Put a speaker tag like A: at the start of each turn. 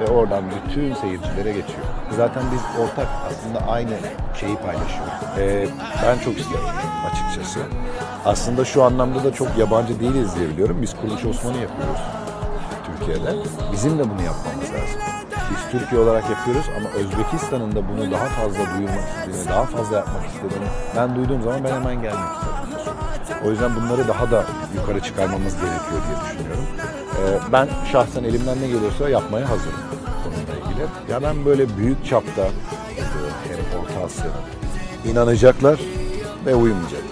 A: ve oradan bütün seyircilere geçiyor. Zaten biz ortak aslında aynı şeyi paylaşıyoruz. Ee, ben çok isterim açıkçası. Aslında şu anlamda da çok yabancı değiliz diye biliyorum. Biz Kuruluş Osman'ı yapıyoruz Türkiye'de. Bizim de bunu yapmamız lazım. Biz Türkiye olarak yapıyoruz ama Özbekistan'ın da bunu daha fazla duyurmak istediğini, daha fazla yapmak istediğini ben duyduğum zaman ben hemen gelmek istedim. O yüzden bunları daha da yukarı çıkarmamız gerekiyor diye düşünüyorum. Ee, ben şahsen elimden ne geliyorsa yapmaya hazırım konuyla ilgili. Ya ben böyle büyük çapta hem Orta Asya'da inanacaklar ve uyumayacaklar.